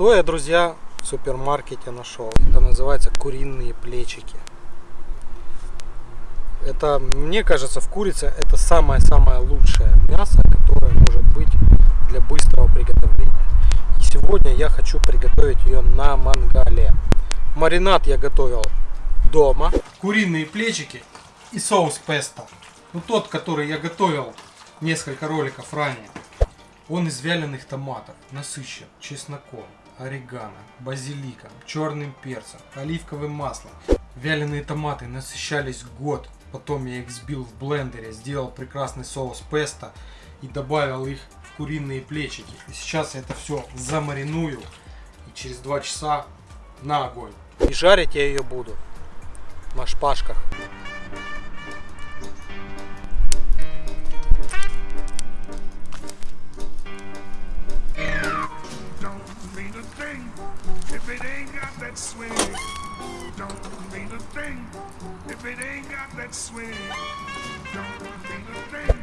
Что я, друзья, в супермаркете нашел? Это называется куриные плечики. Это, мне кажется, в курице это самое-самое лучшее мясо, которое может быть для быстрого приготовления. И сегодня я хочу приготовить ее на мангале. Маринад я готовил дома. Куриные плечики и соус песто. Ну тот, который я готовил несколько роликов ранее. Он из вяленых томатов, насыщен чесноком, орегано, базиликом, черным перцем, оливковым маслом. Вяленые томаты насыщались год, потом я их взбил в блендере, сделал прекрасный соус песто и добавил их в куриные плечики. И сейчас я это все замариную и через 2 часа на огонь. И жарить я ее буду на шпажках. That swing. Don't mean a thing if it ain't got that swing. Don't mean a thing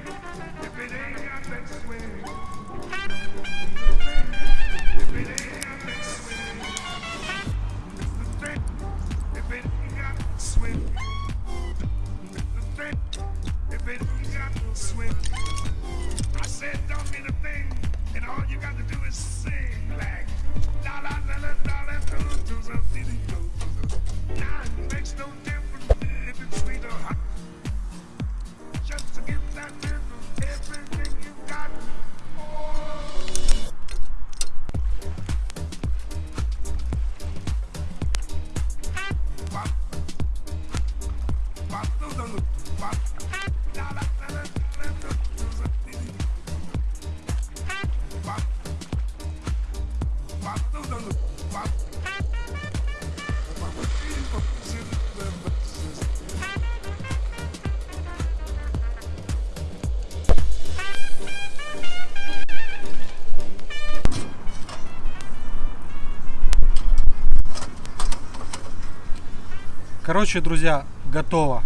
Короче, друзья, готово.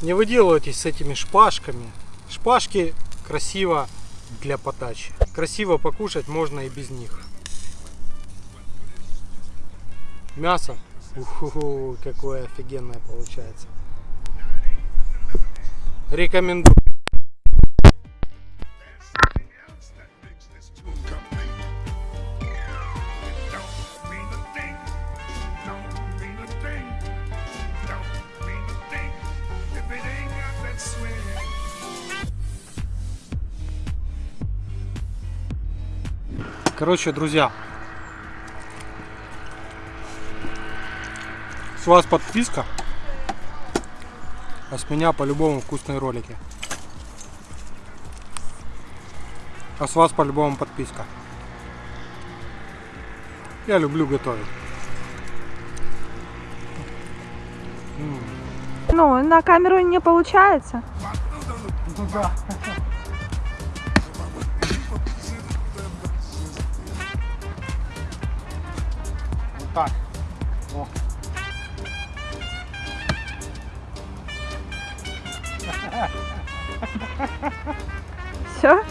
Не выделывайтесь с этими шпажками. Шпажки красиво для подачи. Красиво покушать можно и без них. Мясо. Уху, какое офигенное получается. Рекомендую. Короче, друзья, с вас подписка, а с меня по-любому вкусные ролики. А с вас по-любому подписка. Я люблю готовить. Ну, на камеру не получается. Ну да. так. О. Все?